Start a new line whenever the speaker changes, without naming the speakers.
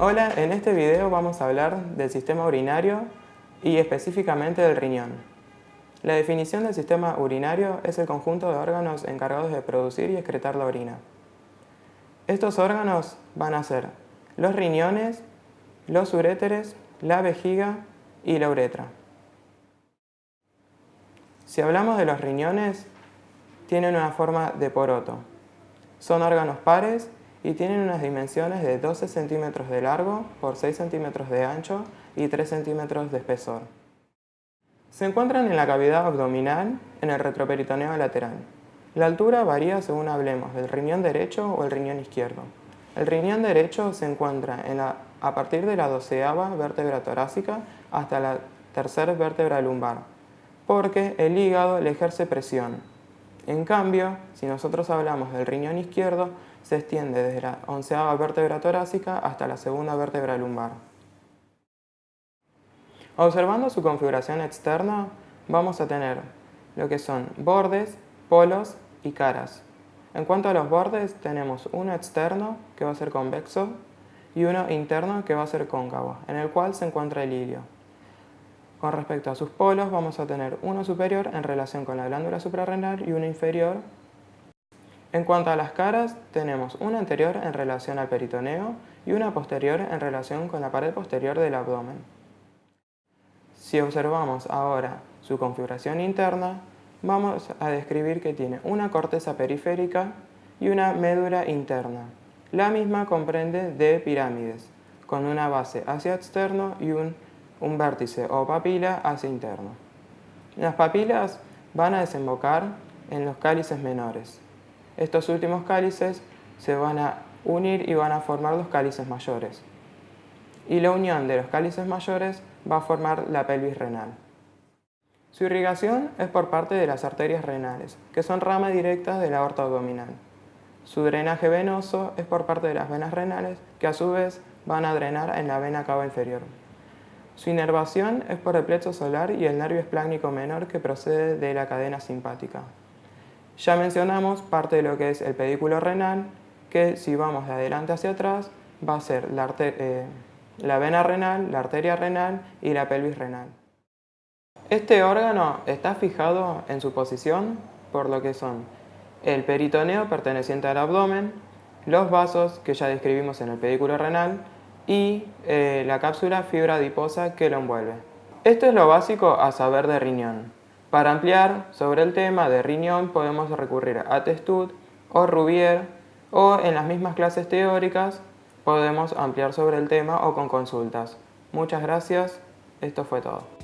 Hola, en este video vamos a hablar del sistema urinario y específicamente del riñón. La definición del sistema urinario es el conjunto de órganos encargados de producir y excretar la orina. Estos órganos van a ser los riñones, los uréteres, la vejiga y la uretra. Si hablamos de los riñones, tienen una forma de poroto. Son órganos pares y tienen unas dimensiones de 12 centímetros de largo por 6 centímetros de ancho y 3 centímetros de espesor. Se encuentran en la cavidad abdominal en el retroperitoneo lateral. La altura varía según hablemos del riñón derecho o el riñón izquierdo. El riñón derecho se encuentra a partir de la doceava vértebra torácica hasta la tercera vértebra lumbar, porque el hígado le ejerce presión. En cambio, si nosotros hablamos del riñón izquierdo, se extiende desde la onceava vértebra torácica hasta la segunda vértebra lumbar. Observando su configuración externa, vamos a tener lo que son bordes, polos y caras. En cuanto a los bordes, tenemos uno externo, que va a ser convexo, y uno interno, que va a ser cóncavo, en el cual se encuentra el ilio. Con respecto a sus polos, vamos a tener uno superior en relación con la glándula suprarrenal y uno inferior en cuanto a las caras, tenemos una anterior en relación al peritoneo y una posterior en relación con la pared posterior del abdomen. Si observamos ahora su configuración interna, vamos a describir que tiene una corteza periférica y una médula interna. La misma comprende de pirámides, con una base hacia externo y un, un vértice o papila hacia interno. Las papilas van a desembocar en los cálices menores. Estos últimos cálices se van a unir y van a formar los cálices mayores. Y la unión de los cálices mayores va a formar la pelvis renal. Su irrigación es por parte de las arterias renales, que son ramas directas de la aorta abdominal. Su drenaje venoso es por parte de las venas renales, que a su vez van a drenar en la vena cava inferior. Su inervación es por el plexo solar y el nervio esplácnico menor que procede de la cadena simpática. Ya mencionamos parte de lo que es el pedículo renal, que si vamos de adelante hacia atrás va a ser la, eh, la vena renal, la arteria renal y la pelvis renal. Este órgano está fijado en su posición por lo que son el peritoneo perteneciente al abdomen, los vasos que ya describimos en el pedículo renal y eh, la cápsula fibra adiposa que lo envuelve. Esto es lo básico a saber de riñón. Para ampliar sobre el tema de riñón podemos recurrir a Testud o Rubier o en las mismas clases teóricas podemos ampliar sobre el tema o con consultas. Muchas gracias, esto fue todo.